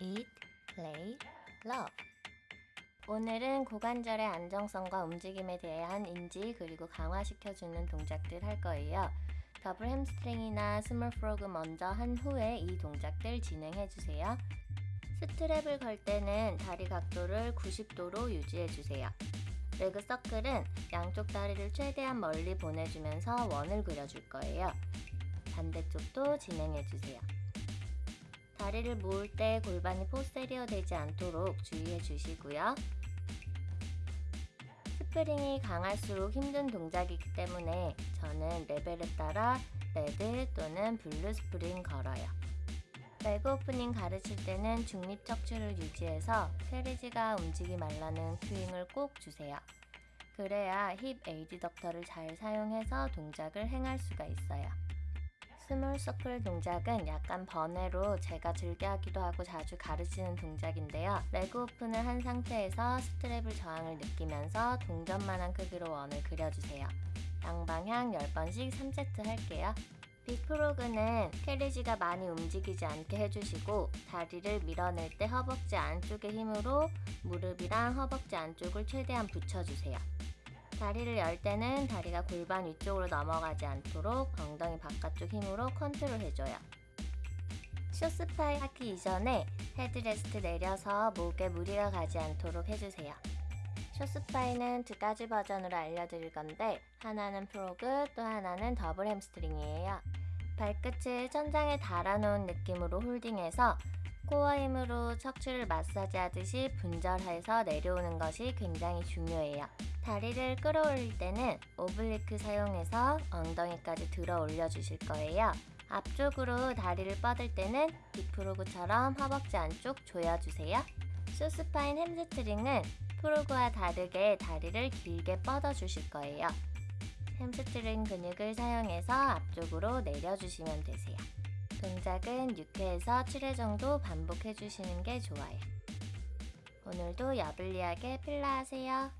Eat, play, love. 오늘은 고관절의 안정성과 움직임에 대한 인지 그리고 강화시켜주는 동작들 할 거예요. double hamstring이나 small frog 먼저 한 후에 이 동작들 진행해주세요. 스트랩을 걸 때는 다리 각도를 90도로 유지해주세요. leg circle은 양쪽 다리를 최대한 멀리 보내주면서 원을 그려줄 거예요. 반대쪽도 진행해주세요. 다리를 모을 때 골반이 posterior 되지 않도록 주의해 주시고요. 스프링이 강할수록 힘든 동작이기 때문에 저는 레벨에 따라 red 또는 blue 스프링 걸어요. leg opening 가르칠 때는 중립 척추를 유지해서 carriage가 움직이 말라는 cueing을 꼭 주세요. 그래야 hip adductor를 잘 사용해서 동작을 행할 수가 있어요. small circle 동작은 약간 번외로 제가 즐겨 하기도 하고 자주 가르치는 동작인데요. leg open을 한 상태에서 스트랩을 저항을 느끼면서 동전만한 크기로 원을 그려주세요. 양방향 10번씩 3세트 할게요. big frog는 carriage가 많이 움직이지 않게 해주시고 다리를 밀어낼 때 허벅지 안쪽의 힘으로 무릎이랑 허벅지 안쪽을 최대한 붙여주세요. 다리를 열 때는 다리가 골반 위쪽으로 넘어가지 않도록 엉덩이 바깥쪽 힘으로 컨트롤 해줘요. 쇼스파이 하기 이전에 헤드레스트 내려서 목에 무리가 가지 않도록 해주세요. 쇼스파이는 두 가지 버전으로 알려드릴 건데 하나는 frog 또 하나는 double hamstring이에요. 발끝을 천장에 달아놓은 느낌으로 holding해서 코어 힘으로 척추를 마사지하듯이 분절해서 내려오는 것이 굉장히 중요해요. 다리를 끌어올릴 때는 oblique 사용해서 엉덩이까지 들어 올려주실 거예요. 앞쪽으로 다리를 뻗을 때는 big frog처럼 허벅지 안쪽 조여주세요. short spine hamstring은 frog와 다르게 다리를 길게 뻗어주실 거예요. 햄스트링 근육을 사용해서 앞쪽으로 내려주시면 되세요. 동작은 6회에서 7회 정도 반복해주시는 게 좋아요. 오늘도 여블리하게 필라 하세요.